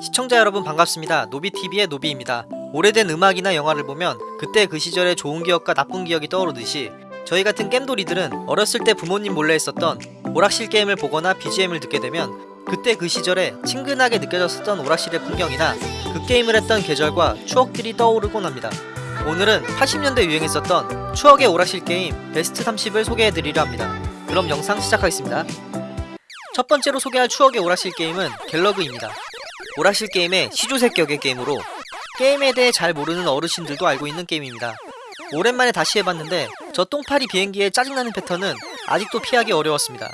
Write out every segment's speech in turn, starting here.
시청자 여러분 반갑습니다. 노비TV의 노비입니다. 오래된 음악이나 영화를 보면 그때 그 시절의 좋은 기억과 나쁜 기억이 떠오르듯이 저희 같은 겜돌이들은 어렸을 때 부모님 몰래 했었던 오락실 게임을 보거나 BGM을 듣게 되면 그때 그 시절에 친근하게 느껴졌었던 오락실의 풍경이나 그 게임을 했던 계절과 추억들이 떠오르곤 합니다. 오늘은 80년대 유행했었던 추억의 오락실 게임 베스트 30을 소개해드리려 합니다. 그럼 영상 시작하겠습니다. 첫 번째로 소개할 추억의 오락실 게임은 갤러그입니다. 오락실 게임의 시조새격의 게임으로 게임에 대해 잘 모르는 어르신들도 알고 있는 게임입니다. 오랜만에 다시 해봤는데 저 똥파리 비행기의 짜증나는 패턴은 아직도 피하기 어려웠습니다.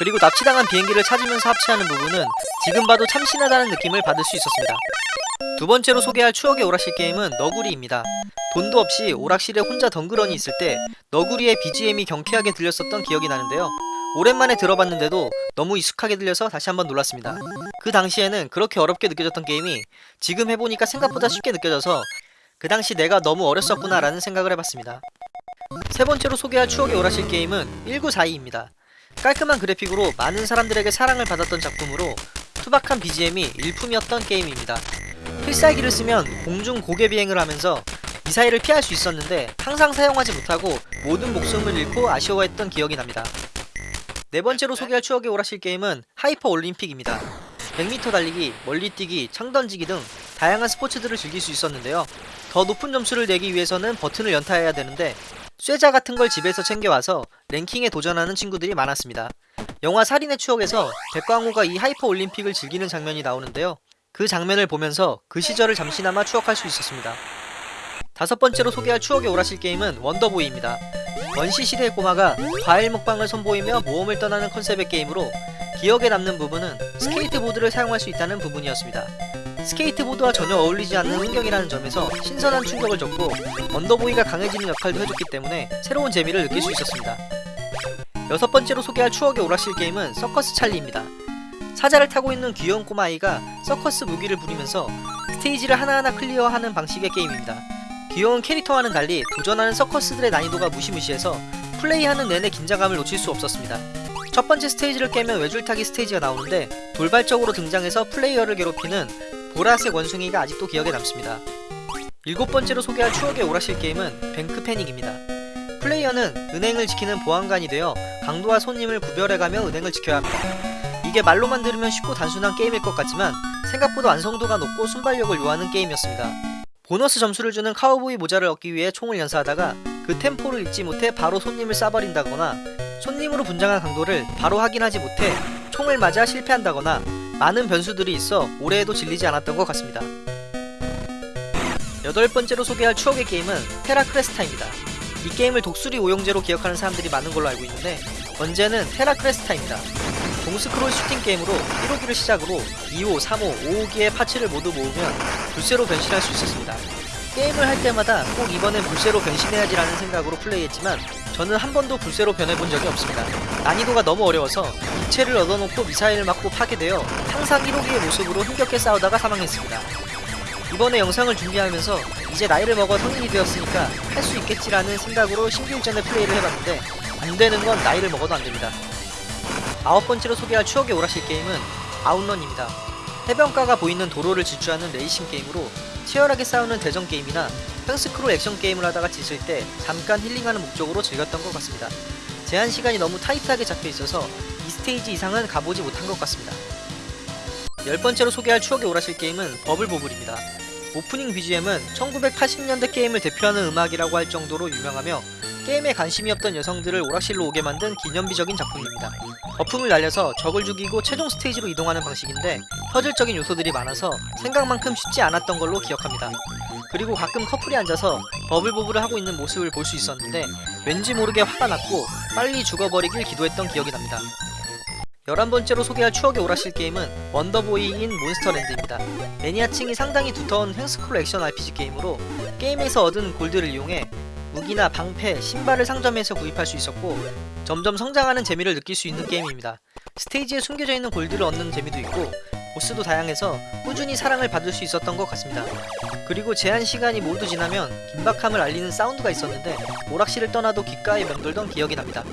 그리고 납치당한 비행기를 찾으면서 합체하는 부분은 지금 봐도 참신하다는 느낌을 받을 수 있었습니다. 두 번째로 소개할 추억의 오락실 게임은 너구리입니다. 돈도 없이 오락실에 혼자 덩그러니 있을 때 너구리의 BGM이 경쾌하게 들렸었던 기억이 나는데요. 오랜만에 들어봤는데도 너무 익숙하게 들려서 다시 한번 놀랐습니다. 그 당시에는 그렇게 어렵게 느껴졌던 게임이 지금 해보니까 생각보다 쉽게 느껴져서 그 당시 내가 너무 어렸었구나 라는 생각을 해봤습니다. 세 번째로 소개할 추억의 오락실 게임은 1942입니다. 깔끔한 그래픽으로 많은 사람들에게 사랑을 받았던 작품으로 투박한 BGM이 일품이었던 게임입니다. 필살기를 쓰면 공중 고개 비행을 하면서 미사일을 피할 수 있었는데 항상 사용하지 못하고 모든 목숨을 잃고 아쉬워했던 기억이 납니다. 네 번째로 소개할 추억의 오락실 게임은 하이퍼 올림픽입니다. 100m 달리기, 멀리뛰기, 창던지기 등 다양한 스포츠들을 즐길 수 있었는데요. 더 높은 점수를 내기 위해서는 버튼을 연타해야 되는데 쇠자 같은 걸 집에서 챙겨와서 랭킹에 도전하는 친구들이 많았습니다. 영화 살인의 추억에서 백광호가 이 하이퍼 올림픽을 즐기는 장면이 나오는데요. 그 장면을 보면서 그 시절을 잠시나마 추억할 수 있었습니다. 다섯 번째로 소개할 추억의 오락실 게임은 원더보이입니다. 원시 시대의 꼬마가 과일 먹방을 선보이며 모험을 떠나는 컨셉의 게임으로 기억에 남는 부분은 스케이트보드를 사용할 수 있다는 부분이었습니다. 스케이트보드와 전혀 어울리지 않는 환경이라는 점에서 신선한 충격을 줬고 원더보이가 강해지는 역할도 해줬기 때문에 새로운 재미를 느낄 수 있었습니다. 여섯 번째로 소개할 추억의 오락실 게임은 서커스 찰리입니다. 사자를 타고 있는 귀여운 꼬마아이가 서커스 묘기를 부리면서 스테이지를 하나하나 클리어하는 방식의 게임입니다. 귀여운 캐릭터와는 달리 도전하는 서커스들의 난이도가 무시무시해서 플레이하는 내내 긴장감을 놓칠 수 없었습니다. 첫 번째 스테이지를 깨면 외줄타기 스테이지가 나오는데 돌발적으로 등장해서 플레이어를 괴롭히는 보라색 원숭이가 아직도 기억에 남습니다. 일곱 번째로 소개할 추억의 오락실 게임은 뱅크 패닉입니다. 플레이어는 은행을 지키는 보안관이 되어 강도와 손님을 구별해가며 은행을 지켜야 합니다. 이게 말로만 들으면 쉽고 단순한 게임일 것 같지만 생각보다 완성도가 높고 순발력을 요하는 게임이었습니다. 보너스 점수를 주는 카우보이 모자를 얻기 위해 총을 연사하다가 그 템포를 잊지 못해 바로 손님을 쏴버린다거나 손님으로 분장한 강도를 바로 확인하지 못해 총을 맞아 실패한다거나 많은 변수들이 있어 올해에도 질리지 않았던 것 같습니다. 여덟 번째로 소개할 추억의 게임은 테라크레스타입니다. 이 게임을 독수리 오형제로 기억하는 사람들이 많은 걸로 알고 있는데 원제는 테라크레스타입니다. 종스크롤 슈팅 게임으로 1호기를 시작으로 2호, 3호, 5호기의 파츠를 모두 모으면 불새로 변신할 수 있었습니다. 게임을 할 때마다 꼭 이번엔 불새로 변신해야지라는 생각으로 플레이했지만 저는 한 번도 불새로 변해본 적이 없습니다. 난이도가 너무 어려워서 이체를 얻어놓고 미사일을 맞고 파괴되어 항상 1호기의 모습으로 힘겹게 싸우다가 사망했습니다. 이번에 영상을 준비하면서 이제 나이를 먹어 성인이 되었으니까 할 수 있겠지라는 생각으로 신규 일전에 플레이를 해봤는데 안되는 건 나이를 먹어도 안됩니다. 아홉 번째로 소개할 추억의 오락실 게임은 아웃런입니다. 해변가가 보이는 도로를 질주하는 레이싱 게임으로 치열하게 싸우는 대전 게임이나 횡스크롤 액션 게임을 하다가 지칠 때 잠깐 힐링하는 목적으로 즐겼던 것 같습니다. 제한 시간이 너무 타이트하게 잡혀 있어서 이 스테이지 이상은 가보지 못한 것 같습니다. 열 번째로 소개할 추억의 오락실 게임은 버블보블입니다. 오프닝 BGM은 1980년대 게임을 대표하는 음악이라고 할 정도로 유명하며 게임에 관심이 없던 여성들을 오락실로 오게 만든 기념비적인 작품입니다. 거품을 날려서 적을 죽이고 최종 스테이지로 이동하는 방식인데 퍼즐적인 요소들이 많아서 생각만큼 쉽지 않았던 걸로 기억합니다. 그리고 가끔 커플이 앉아서 버블보블을 하고 있는 모습을 볼 수 있었는데 왠지 모르게 화가 났고 빨리 죽어버리길 기도했던 기억이 납니다. 11번째로 소개할 추억의 오락실 게임은 원더보이인 몬스터랜드입니다. 매니아층이 상당히 두터운 횡스크롤 액션 RPG 게임으로 게임에서 얻은 골드를 이용해 무기나 방패, 신발을 상점에서 구입할 수 있었고 점점 성장하는 재미를 느낄 수 있는 게임입니다. 스테이지에 숨겨져 있는 골드를 얻는 재미도 있고 보스도 다양해서 꾸준히 사랑을 받을 수 있었던 것 같습니다. 그리고 제한 시간이 모두 지나면 긴박함을 알리는 사운드가 있었는데 오락실을 떠나도 귓가에 맴돌던 기억이 납니다.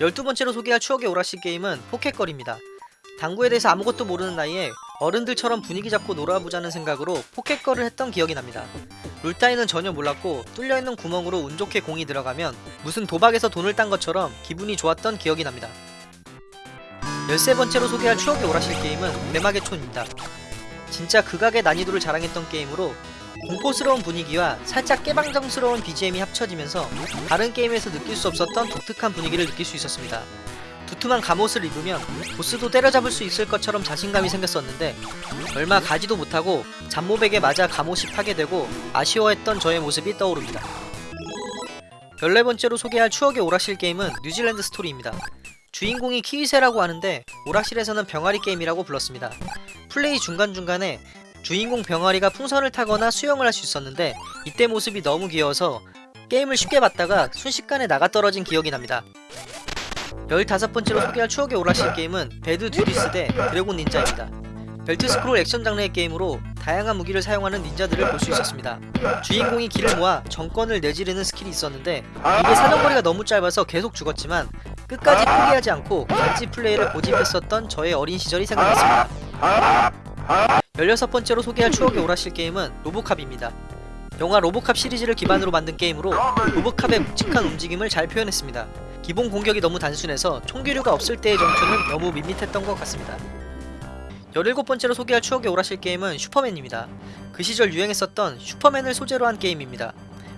12번째로 소개할 추억의 오락실 게임은 포켓걸입니다. 당구에 대해서 아무것도 모르는 나이에 어른들처럼 분위기 잡고 놀아보자는 생각으로 포켓걸을 했던 기억이 납니다. 룰 따위는 전혀 몰랐고 뚫려있는 구멍으로 운 좋게 공이 들어가면 무슨 도박에서 돈을 딴 것처럼 기분이 좋았던 기억이 납니다. 13번째로 소개할 추억의 오라실 게임은 내막의 촌입니다. 진짜 극악의 난이도를 자랑했던 게임으로 공포스러운 분위기와 살짝 깨방정스러운 BGM이 합쳐지면서 다른 게임에서 느낄 수 없었던 독특한 분위기를 느낄 수 있었습니다. 두툼한 갑옷을 입으면 보스도 때려잡을 수 있을 것처럼 자신감이 생겼었는데 얼마 가지도 못하고 잡몹에게 맞아 갑옷이 파괴되고 아쉬워했던 저의 모습이 떠오릅니다. 14번째로 소개할 추억의 오락실 게임은 뉴질랜드 스토리입니다. 주인공이 키위새라고 하는데 오락실에서는 병아리 게임이라고 불렀습니다. 플레이 중간중간에 주인공 병아리가 풍선을 타거나 수영을 할 수 있었는데 이때 모습이 너무 귀여워서 게임을 쉽게 봤다가 순식간에 나가 떨어진 기억이 납니다. 15번째로 소개할 추억의 오락실 게임은 배드 듀드스 대 드래곤 닌자입니다. 벨트 스크롤 액션 장르의 게임으로 다양한 무기를 사용하는 닌자들을 볼 수 있었습니다. 주인공이 기를 모아 정권을 내지르는 스킬이 있었는데 이게 사정거리가 너무 짧아서 계속 죽었지만 끝까지 포기하지 않고 간지 플레이를 고집했었던 저의 어린 시절이 생각났습니다. 16번째로 소개할 추억의 오락실 게임은 로보캅입니다. 영화 로보캅 시리즈를 기반으로 만든 게임으로 로보캅의 묵직한 움직임을 잘 표현했습니다. 기본 공격이 너무 단순해서 총기류가 없을 때의 전투는 너무 밋밋했던 것 같습니다. 17번째로 소개할 추억의 오락실 게임은 슈퍼맨입니다. 그 시절 유행했었던 슈퍼맨을 소재로 한 게임입니다.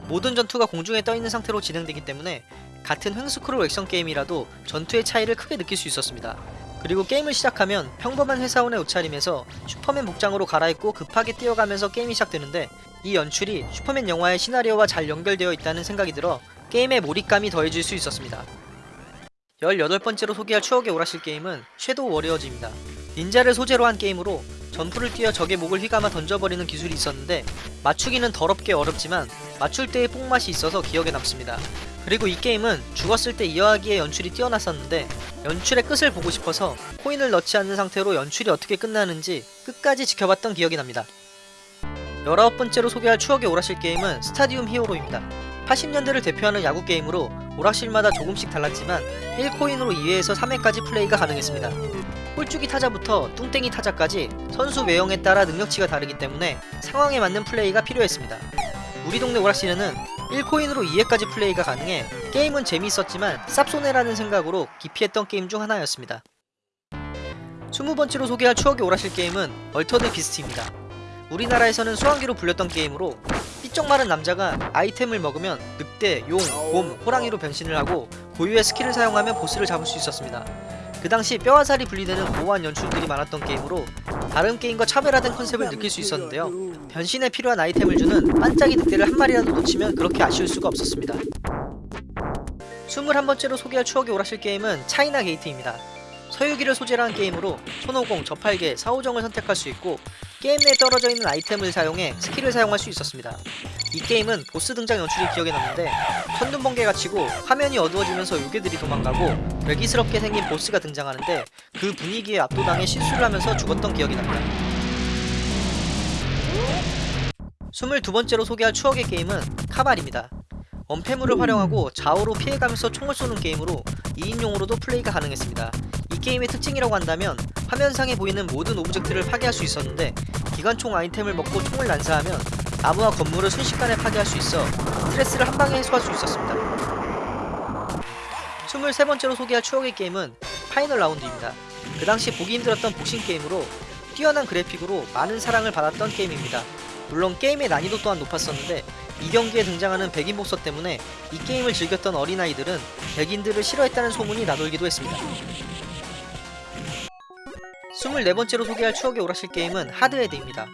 모든 전투가 공중에 떠있는 상태로 진행되기 때문에 같은 횡스크롤 액션 게임이라도 전투의 차이를 크게 느낄 수 있었습니다. 그리고 게임을 시작하면 평범한 회사원의 옷차림에서 슈퍼맨 복장으로 갈아입고 급하게 뛰어가면서 게임이 시작되는데 이 연출이 슈퍼맨 영화의 시나리오와 잘 연결되어 있다는 생각이 들어 게임의 몰입감이 더해질 수 있었습니다. 18번째로 소개할 추억의 오락실 게임은 섀도우 워리어즈입니다. 닌자를 소재로 한 게임으로 점프를 뛰어 적의 목을 휘감아 던져버리는 기술이 있었는데 맞추기는 더럽게 어렵지만 맞출 때의 뽕맛이 있어서 기억에 남습니다. 그리고 이 게임은 죽었을 때 이어하기에 연출이 뛰어났었는데 연출의 끝을 보고 싶어서 코인을 넣지 않는 상태로 연출이 어떻게 끝나는지 끝까지 지켜봤던 기억이 납니다. 19번째로 소개할 추억의 오락실 게임은 스타디움 히어로입니다. 80년대를 대표하는 야구 게임으로 오락실마다 조금씩 달랐지만 1코인으로 2회에서 3회까지 플레이가 가능했습니다. 홀쭉이 타자부터 뚱땡이 타자까지 선수 외형에 따라 능력치가 다르기 때문에 상황에 맞는 플레이가 필요했습니다. 우리 동네 오락실에는 1코인으로 2회까지 플레이가 가능해 게임은 재미있었지만 쌉소네라는 생각으로 기피했던 게임 중 하나였습니다. 20번째로 소개할 추억의 오락실 게임은 얼터드 비스트입니다. 우리나라에서는 수왕기로 불렸던 게임으로 삐쩍 마른 남자가 아이템을 먹으면 늑대, 용, 곰, 호랑이로 변신을 하고 고유의 스킬을 사용하면 보스를 잡을 수 있었습니다. 그 당시 뼈와 살이 분리되는 모호한 연출들이 많았던 게임으로 다른 게임과 차별화된 컨셉을 느낄 수 있었는데요. 변신에 필요한 아이템을 주는 반짝이 늑대를 한 마리라도 놓치면 그렇게 아쉬울 수가 없었습니다. 21번째로 소개할 추억의 오락실 게임은 차이나 게이트입니다. 서유기를 소재로 한 게임으로 손오공, 저팔계, 사오정을 선택할 수 있고 게임 내에 떨어져 있는 아이템을 사용해 스킬을 사용할 수 있었습니다. 이 게임은 보스 등장 연출이 기억에 남는데 천둥 번개가 치고 화면이 어두워지면서 요괴들이 도망가고 괴기스럽게 생긴 보스가 등장하는데 그 분위기에 압도당해 실수를 하면서 죽었던 기억이 납니다. 22번째로 소개할 추억의 게임은 카발입니다. 엄폐물을 활용하고 좌우로 피해가면서 총을 쏘는 게임으로 2인용으로도 플레이가 가능했습니다. 이 게임의 특징이라고 한다면 화면상에 보이는 모든 오브젝트를 파괴할 수 있었는데 기관총 아이템을 먹고 총을 난사하면 나무와 건물을 순식간에 파괴할 수 있어 스트레스를 한방에 해소할 수 있었습니다. 23번째로 소개할 추억의 게임은 파이널 라운드입니다. 그 당시 보기 힘들었던 복싱 게임으로 뛰어난 그래픽으로 많은 사랑을 받았던 게임입니다. 물론 게임의 난이도 또한 높았었는데 이 경기에 등장하는 백인 복서 때문에 이 게임을 즐겼던 어린아이들은 백인들을 싫어했다는 소문이 나돌기도 했습니다. 24번째로 소개할 추억의 오락실 게임은 하드헤드입니다.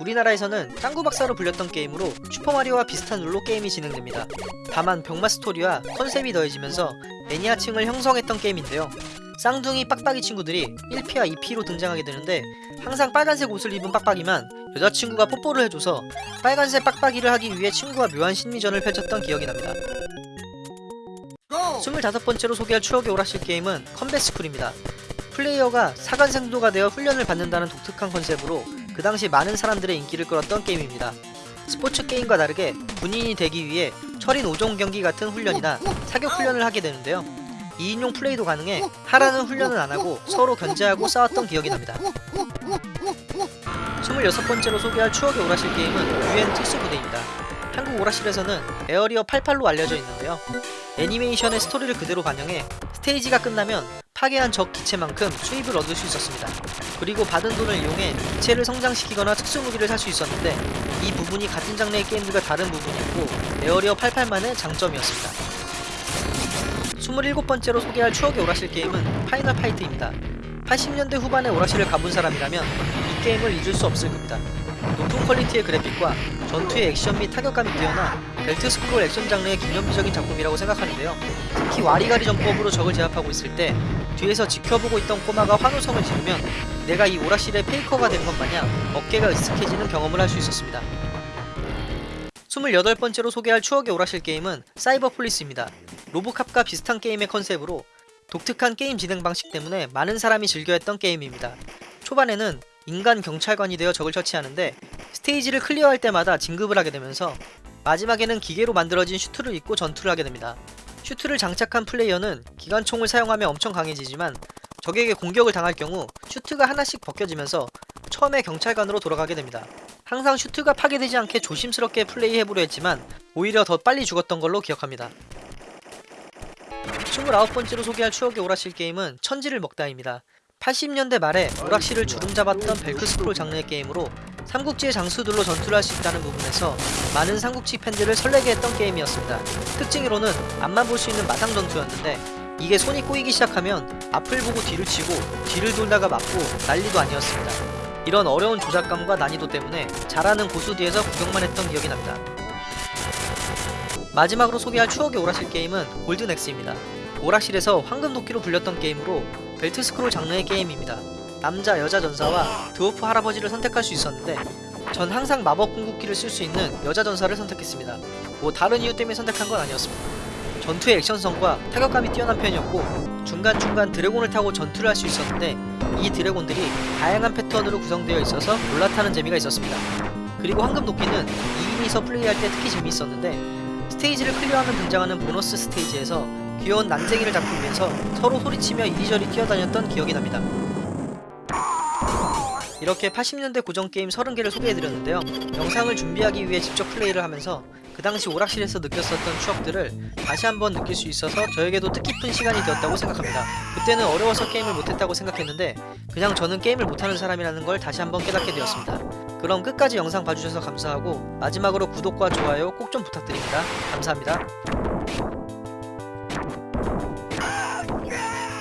우리나라에서는 짱구 박사로 불렸던 게임으로 슈퍼마리오와 비슷한 룰로 게임이 진행됩니다. 다만 병맛 스토리와 컨셉이 더해지면서 매니아층을 형성했던 게임인데요. 쌍둥이 빡빡이 친구들이 1피와 2피로 등장하게 되는데 항상 빨간색 옷을 입은 빡빡이만 여자친구가 뽀뽀를 해줘서 빨간색 빡빡이를 하기 위해 친구와 묘한 심리전을 펼쳤던 기억이 납니다. 25번째로 소개할 추억의 오락실 게임은 컴뱃스쿨입니다. 플레이어가 사관생도가 되어 훈련을 받는다는 독특한 컨셉으로 그 당시 많은 사람들의 인기를 끌었던 게임입니다. 스포츠 게임과 다르게 군인이 되기 위해 철인 5종 경기 같은 훈련이나 사격 훈련을 하게 되는데요. 2인용 플레이도 가능해 하라는 훈련은 안하고 서로 견제하고 싸웠던 기억이 납니다 26번째로 소개할 추억의 오라실 게임은 UN 특수 부대입니다 한국 오라실에서는 에어리어 88로 알려져 있는데요 애니메이션의 스토리를 그대로 반영해 스테이지가 끝나면 파괴한 적 기체만큼 수입을 얻을 수 있었습니다. 그리고 받은 돈을 이용해 기체를 성장시키거나 특수무기를 살 수 있었는데 이 부분이 같은 장르의 게임들과 다른 부분이었고 에어리어 88만의 장점이었습니다. 27번째로 소개할 추억의 오락실 게임은 파이널 파이트입니다. 80년대 후반에 오락실을 가본 사람이라면 이 게임을 잊을 수 없을 겁니다 높은 quality의 그래픽과 전투의 액션 및 타격감이 뛰어나 벨트 스크롤 액션 장르의 기념비적인 작품이라고 생각하는데요. 특히 와리가리 전법으로 적을 제압하고 있을 때 뒤에서 지켜보고 있던 꼬마가 환호성을 지르면 내가 이 오락실의 페이커가 된 것 마냥 어깨가 으쓱해지는 경험을 할 수 있었습니다. 28번째로 소개할 추억의 오락실 게임은 사이버 폴리스입니다. 로보캅과 비슷한 게임의 컨셉으로 독특한 게임 진행 방식 때문에 많은 사람이 즐겨 했던 게임입니다. 초반에는 인간 경찰관이 되어 적을 처치하는데 스테이지를 clear할 때마다 진급을 하게 되면서 마지막에는 기계로 만들어진 슈트를 입고 전투를 하게 됩니다. 슈트를 장착한 플레이어는 기관총을 사용하며 엄청 강해지지만 적에게 공격을 당할 경우 슈트가 하나씩 벗겨지면서 처음에 경찰관으로 돌아가게 됩니다. 항상 슈트가 파괴되지 않게 조심스럽게 플레이해보려 했지만 오히려 더 빨리 죽었던 걸로 기억합니다. 29번째로 소개할 추억의 오락실 게임은 천지를 먹다입니다. 80년대 말에 오락실을 주름 잡았던 벨트 스크롤 장르의 게임으로 삼국지의 장수들로 전투를 할 수 있다는 부분에서 많은 삼국지 팬들을 설레게 했던 게임이었습니다. 특징으로는 앞만 볼 수 있는 마상 전투였는데 이게 손이 꼬이기 시작하면 앞을 보고 뒤를 치고 뒤를 돌다가 맞고 난리도 아니었습니다. 이런 어려운 조작감과 난이도 때문에 잘하는 고수 뒤에서 구경만 했던 기억이 납니다. 마지막으로 소개할 추억의 오락실 게임은 골든엑스입니다. 오락실에서 황금도끼로 불렸던 게임으로 벨트 스크롤 장르의 게임입니다. 남자, 여자 전사와 드워프 할아버지를 선택할 수 있었는데 전 항상 마법 궁극기를 쓸 수 있는 여자 전사를 선택했습니다. 뭐 다른 이유 때문에 선택한 건 아니었습니다. 전투의 액션성과 타격감이 뛰어난 편이었고 중간중간 드래곤을 타고 전투를 할 수 있었는데 이 드래곤들이 다양한 패턴으로 구성되어 있어서 올라타는 재미가 있었습니다. 그리고 황금 도끼는 2인이서 플레이할 때 특히 재미있었는데 스테이지를 클리어하면 등장하는 보너스 스테이지에서 귀여운 난쟁이를 잡기 위해서 서로 소리치며 이리저리 뛰어다녔던 기억이 납니다. 이렇게 80년대 고전 게임 30개를 소개해드렸는데요. 영상을 준비하기 위해 직접 플레이를 하면서 그 당시 오락실에서 느꼈었던 추억들을 다시 한번 느낄 수 있어서 저에게도 뜻깊은 시간이 되었다고 생각합니다. 그때는 어려워서 게임을 못했다고 생각했는데 그냥 저는 게임을 못하는 사람이라는 걸 다시 한번 깨닫게 되었습니다. 그럼 끝까지 영상 봐주셔서 감사하고 마지막으로 구독과 좋아요 꼭 좀 부탁드립니다. 감사합니다.